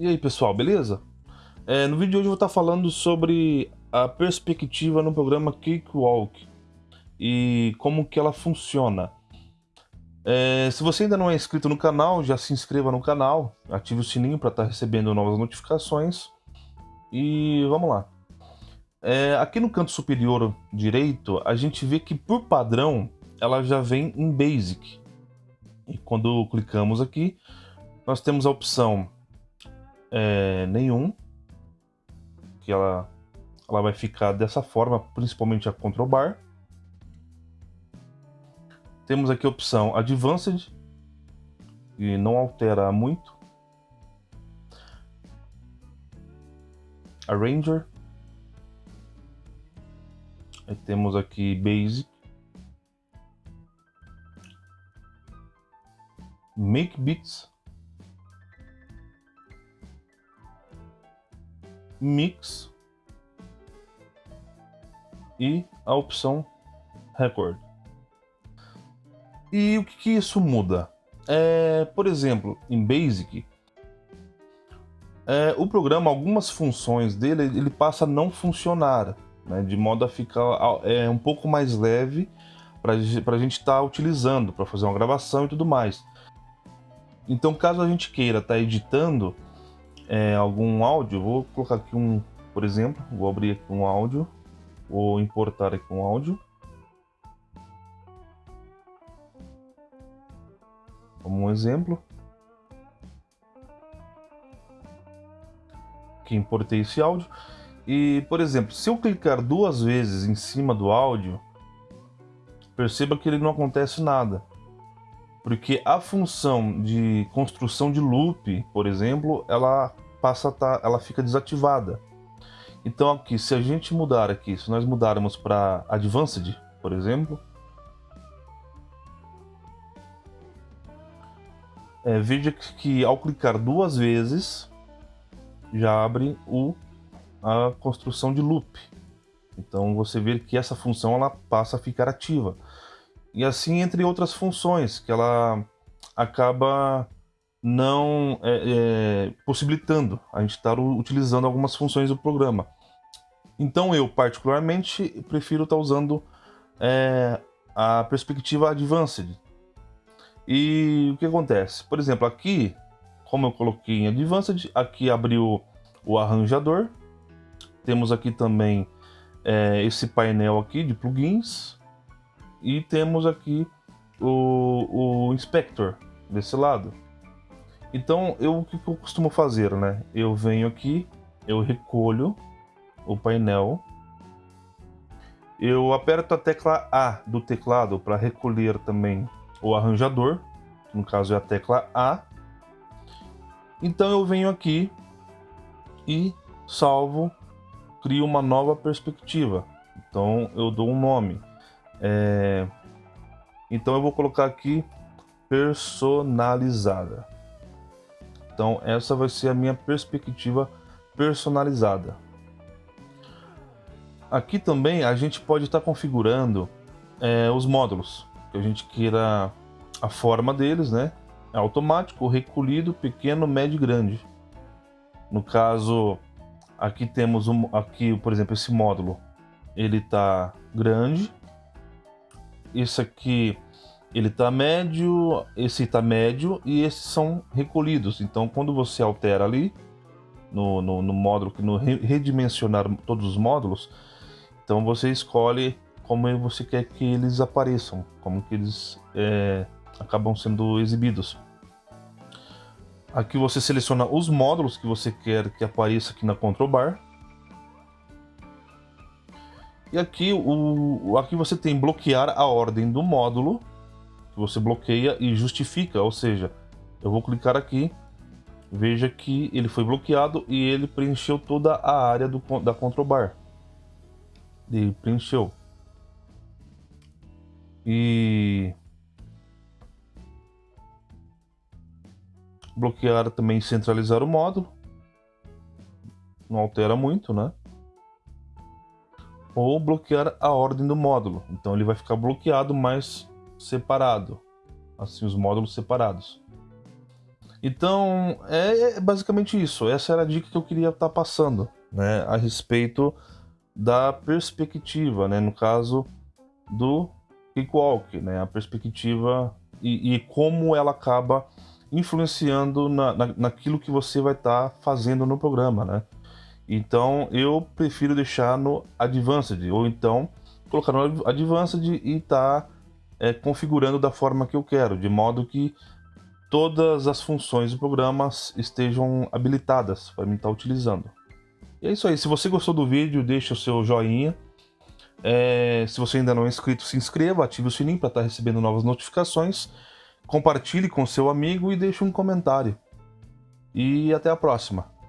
E aí pessoal, beleza? É, no vídeo de hoje eu vou estar falando sobre a perspectiva no programa Cakewalk e como que ela funciona. É, se você ainda não é inscrito no canal, já se inscreva no canal, ative o sininho para estar recebendo novas notificações e vamos lá. É, aqui no canto superior direito, a gente vê que por padrão ela já vem em Basic. E quando clicamos aqui, nós temos a opção é, nenhum, que ela, ela vai ficar dessa forma, principalmente a control bar. Temos aqui a opção Advanced, que não altera muito. Arranger. Aí temos aqui Basic. Make Beats. Mix e a opção Record. E o que, que isso muda? É, por exemplo, em Basic, é, o programa, algumas funções dele, ele passa a não funcionar, né, de modo a ficar é, um pouco mais leve para a gente estar tá utilizando, para fazer uma gravação e tudo mais. Então, caso a gente queira estar tá editando, é, algum áudio, vou colocar aqui um, por exemplo, vou abrir aqui um áudio, vou importar aqui um áudio. Como um exemplo. Que importei esse áudio. E, por exemplo, se eu clicar duas vezes em cima do áudio, perceba que ele não acontece nada. Porque a função de construção de loop, por exemplo, ela passa a tá, ela fica desativada. Então aqui, se a gente mudar aqui, se nós mudarmos para Advanced, por exemplo, é, veja que, que ao clicar duas vezes, já abre o, a construção de loop. Então você vê que essa função ela passa a ficar ativa. E assim entre outras funções, que ela acaba não é, é, possibilitando a gente estar utilizando algumas funções do programa. Então eu, particularmente, prefiro estar usando é, a perspectiva Advanced. E o que acontece? Por exemplo, aqui, como eu coloquei em Advanced, aqui abriu o arranjador. Temos aqui também é, esse painel aqui de plugins. E temos aqui o, o Inspector desse lado. Então, eu, o que eu costumo fazer, né? Eu venho aqui, eu recolho o painel, eu aperto a tecla A do teclado para recolher também o arranjador, no caso é a tecla A. Então eu venho aqui e salvo, crio uma nova perspectiva. Então eu dou um nome. É... Então eu vou colocar aqui personalizada. Então essa vai ser a minha perspectiva personalizada. Aqui também a gente pode estar tá configurando é, os módulos que a gente queira a forma deles, né? É automático, recolhido, pequeno, médio e grande. No caso, aqui temos um, aqui, por exemplo, esse módulo, ele está grande. Esse aqui ele está médio, esse está médio e esses são recolhidos. Então, quando você altera ali no, no, no módulo, no redimensionar todos os módulos, então você escolhe como você quer que eles apareçam, como que eles é, acabam sendo exibidos. Aqui você seleciona os módulos que você quer que apareça aqui na control bar. E aqui, o, aqui você tem bloquear a ordem do módulo você bloqueia e justifica, ou seja, eu vou clicar aqui, veja que ele foi bloqueado e ele preencheu toda a área do, da control bar. Ele preencheu. E bloquear também centralizar o módulo. Não altera muito, né? Ou bloquear a ordem do módulo. Então ele vai ficar bloqueado, mas separado, assim os módulos separados. Então, é, é basicamente isso. Essa era a dica que eu queria estar tá passando, né, a respeito da perspectiva, né, no caso do Cakewalk, né, a perspectiva e, e como ela acaba influenciando na, na, naquilo que você vai estar tá fazendo no programa, né? Então eu prefiro deixar no Advanced, ou então colocar no Advanced e estar tá, é, configurando da forma que eu quero, de modo que todas as funções do programa estejam habilitadas para mim estar tá utilizando. E é isso aí, se você gostou do vídeo, deixa o seu joinha. É, se você ainda não é inscrito, se inscreva, ative o sininho para estar tá recebendo novas notificações. Compartilhe com seu amigo e deixe um comentário. E até a próxima.